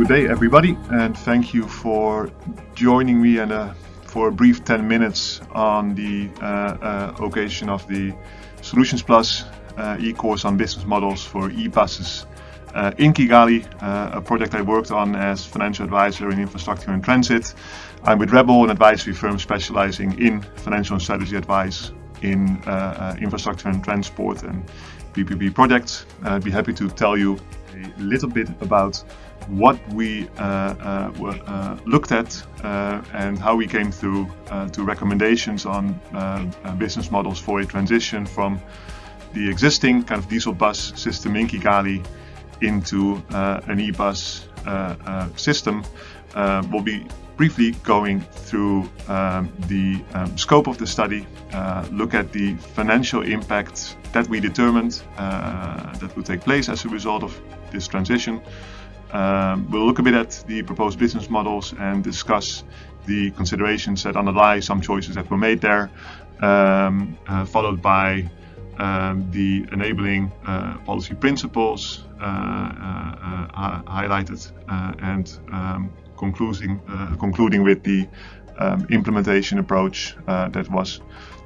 good day, everybody, and thank you for joining me and uh, for a brief 10 minutes on the uh, uh, occasion of the Solutions Plus uh, e-course on business models for e-buses uh, in Kigali, a project I worked on as financial advisor in infrastructure and transit. I'm with Rebel, an advisory firm specializing in financial and strategy advice in infrastructure and transport and PPP projects. I'd be happy to tell you a little bit about what we uh, uh, uh, looked at and how we came through to recommendations on business models for a transition from the existing kind of diesel bus system in Kigali into an e-bus system. we'll be briefly going through um, the um, scope of the study, uh, look at the financial impact that we determined uh, that would take place as a result of this transition, um, we'll look a bit at the proposed business models and discuss the considerations that underlie some choices that were made there, um, uh, followed by um, the enabling uh, policy principles uh, uh, uh highlighted uh, and um, concluding, concluding with the um, implementation approach that was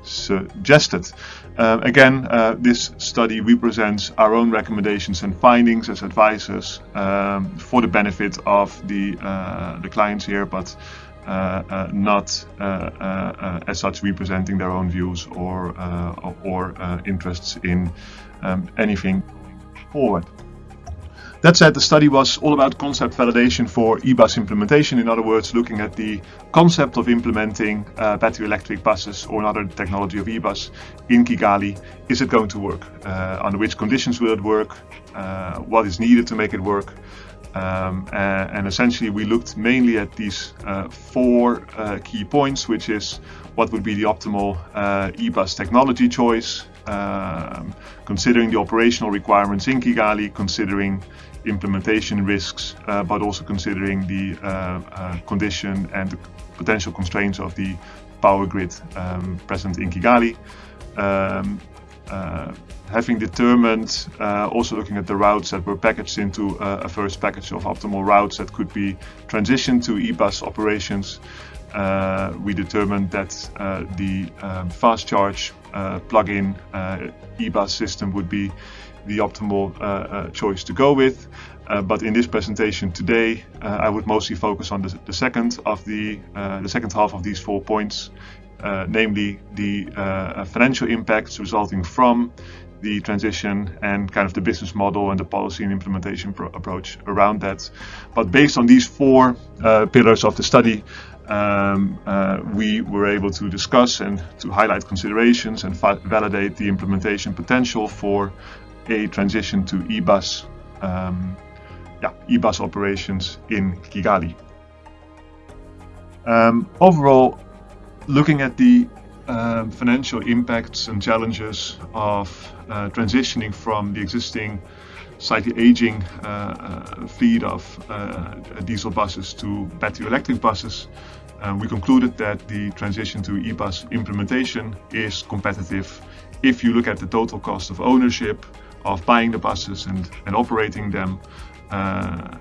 suggested. Uh, again, uh, this study represents our own recommendations and findings as advisors um, for the benefit of the, uh, the clients here, but uh, uh, not uh, as such representing their own views or, or interests in um, anything forward. That said, the study was all about concept validation for e-bus implementation. In other words, looking at the concept of implementing uh, battery electric buses or another technology of e-bus in Kigali. Is it going to work? Uh, under which conditions will it work? Uh, what is needed to make it work? Um, and essentially we looked mainly at these uh, four uh, key points, which is what would be the optimal uh, e-bus technology choice, um, considering the operational requirements in Kigali, considering implementation risks, uh, but also considering the uh, uh, condition and the potential constraints of the power grid um, present in Kigali. Um, uh, having determined, uh, also looking at the routes that were packaged into uh, a first package of optimal routes that could be transitioned to e-bus operations, we determined that the um, fast charge plug-in e-bus system would be the optimal uh, uh, choice to go with. Uh, but in this presentation today, I would mostly focus on the, the second of the the second half of these four points, namely the financial impacts resulting from the transition and kind of the business model and the policy and implementation approach around that. But based on these four uh, pillars of the study, um, uh, we were able to discuss and to highlight considerations and validate the implementation potential for a transition to e-bus um, yeah, e-bus operations in Kigali. Um, overall, looking at the um, financial impacts and challenges of uh, transitioning from the existing slightly aging uh, uh, fleet of uh, diesel buses to battery electric buses, we concluded that the transition to e-bus implementation is competitive. If you look at the total cost of ownership, of buying the buses and, and operating them uh,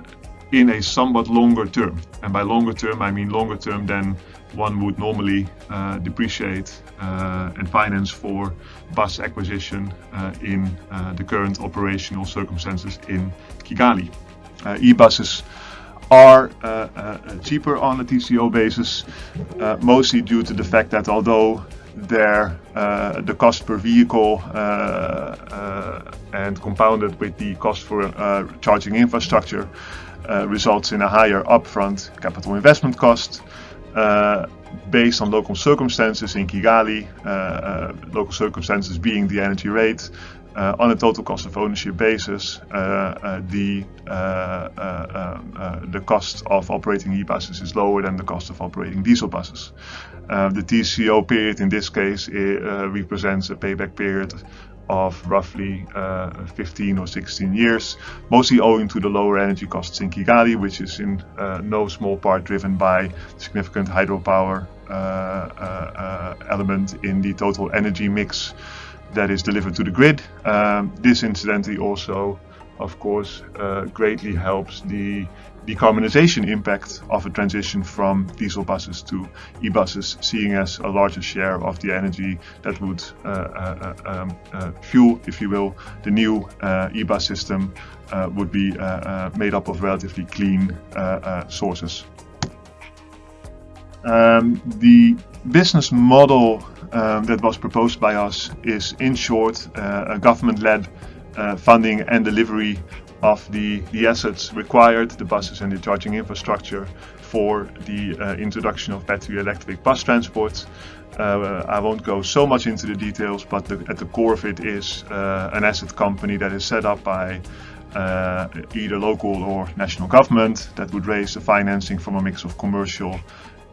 in a somewhat longer term. And by longer term, I mean longer term than one would normally uh, depreciate uh, and finance for bus acquisition uh, in uh, the current operational circumstances in Kigali. Uh, e-buses are cheaper on a TCO basis, mostly due to the fact that although their uh, the cost per vehicle uh, uh, and compounded with the cost for charging infrastructure Uh, results in a higher upfront capital investment cost. Uh, based on local circumstances in Kigali, uh, local circumstances being the energy rate, uh, on a total cost of ownership basis, uh, uh, the the cost of operating e-buses is lower than the cost of operating diesel buses. the TCO period in this case represents a payback period of roughly uh, 15 or 16 years, mostly owing to the lower energy costs in Kigali, which is in uh, no small part driven by significant hydropower uh, element in the total energy mix that is delivered to the grid. Um, this incidentally also of course, uh, greatly helps the decarbonization impact of a transition from diesel buses to e-buses, seeing as a larger share of the energy that would uh, uh, uh um, uh, fuel, if you will, the new uh, e-bus system would be made up of relatively clean sources. Um, the business model um, that was proposed by us is, in short, a government-led funding and delivery of the, the assets required, the buses and the charging infrastructure for the uh, introduction of battery electric bus transport. Uh, I won't go so much into the details, but the, at the core of it is uh, an asset company that is set up by uh, either local or national government that would raise the financing from a mix of commercial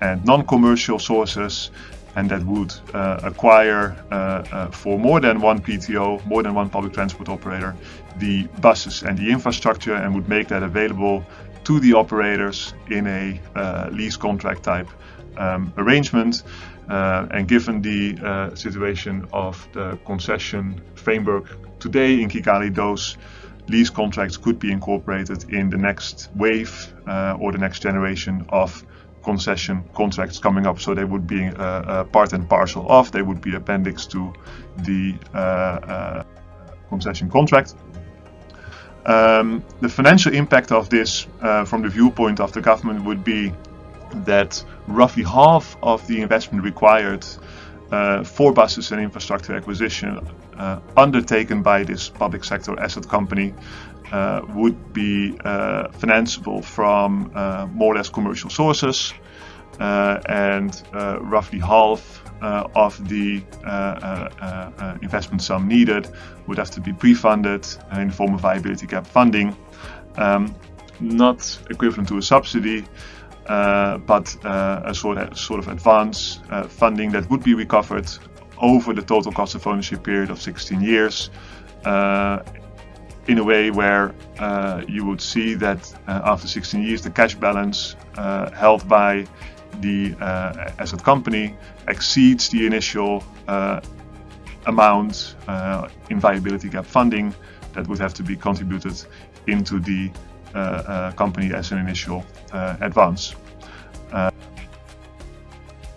and non-commercial sources and that would uh, acquire uh, uh, for more than one PTO, more than one public transport operator, the buses and the infrastructure and would make that available to the operators in a uh, lease contract type um, arrangement. Uh, and given the uh, situation of the concession framework today in Kigali, those lease contracts could be incorporated in the next wave or the next generation of concession contracts coming up. So they would be uh, uh, part and parcel of, they would be appendix to the uh, concession contract. Um, the financial impact of this from the viewpoint of the government would be that roughly half of the investment required uh, for buses and infrastructure acquisition uh, undertaken by this public sector asset company uh, would be uh, financeable from uh, more or less commercial sources uh, and uh, roughly half uh, of the investment sum needed would have to be pre-funded in the form of viability gap funding. Um, not equivalent to a subsidy but a sort of, sort of advance funding that would be recovered over the total cost of ownership period of 16 years in a way where uh, you would see that uh, after 16 years the cash balance uh, held by the uh, asset company exceeds the initial uh, amount uh, in viability gap funding that would have to be contributed into the company as an initial advance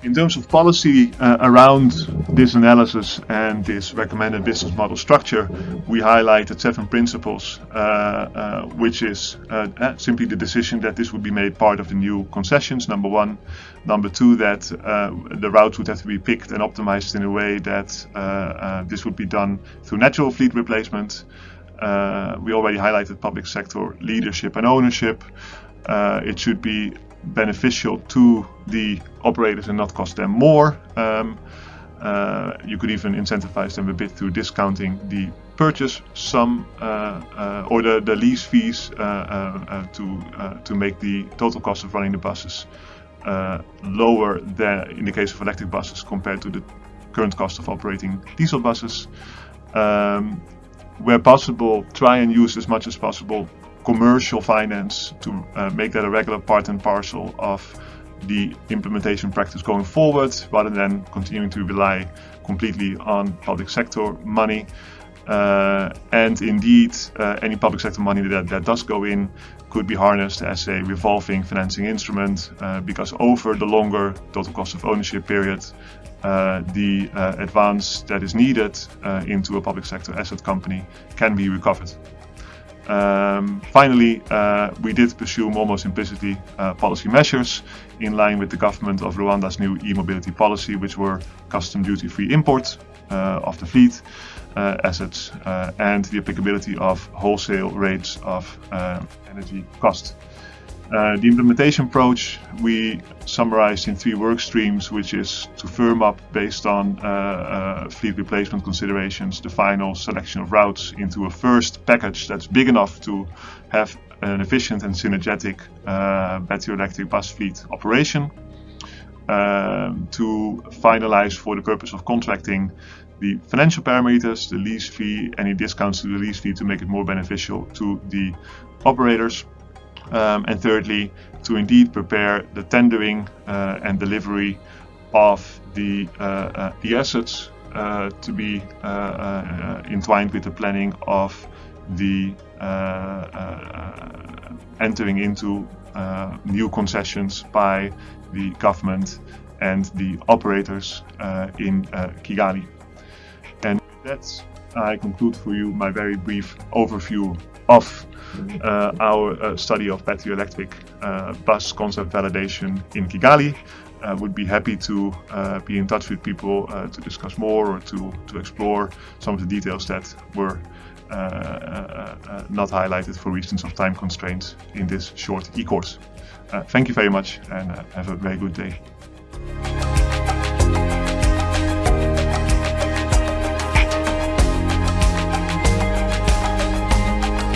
in terms of policy uh, around this analysis and this recommended business model structure, we highlighted seven principles, uh, uh, which is uh, uh, simply the decision that this would be made part of the new concessions, number one. Number two, that uh, the routes would have to be picked and optimized in a way that this would be done through natural fleet replacement. we already highlighted public sector leadership and ownership. it should be beneficial to the operators and not cost them more. Um, uh, you could even incentivize them a bit through discounting the purchase sum uh, uh, or the, the lease fees uh, uh, uh, to to make the total cost of running the buses lower than in the case of electric buses compared to the current cost of operating diesel buses. Um, where possible, try and use as much as possible commercial finance to uh, make that a regular part and parcel of the implementation practice going forward rather than continuing to rely completely on public sector money. Uh, and indeed, uh, any public sector money that, that does go in could be harnessed as a revolving financing instrument uh, because over the longer total cost of ownership period, uh, the uh, advance that is needed uh, into a public sector asset company can be recovered. Um, finally, uh, we did pursue almost Simplicity uh, policy measures in line with the government of Rwanda's new e-mobility policy, which were custom duty-free import uh, of the fleet uh, assets uh, and the applicability of wholesale rates of uh, energy cost. Uh, the implementation approach we summarized in three work streams, which is to firm up based on uh, uh, fleet replacement considerations the final selection of routes into a first package that's big enough to have an efficient and synergetic uh, battery electric bus fleet operation. Um, to finalize for the purpose of contracting the financial parameters, the lease fee, any discounts to the lease fee to make it more beneficial to the operators um, and thirdly, to indeed prepare the tendering uh, and delivery of the, uh, uh, the assets uh, to be uh, entwined with the planning of the entering into new concessions by the government and the operators in Kigali. And that's I conclude for you my very brief overview of uh, our uh, study of battery electric uh, bus concept validation in Kigali. Uh, would be happy to uh, be in touch with people uh, to discuss more or to, to explore some of the details that were not highlighted for reasons of time constraints in this short e-course. thank you very much and have a very good day.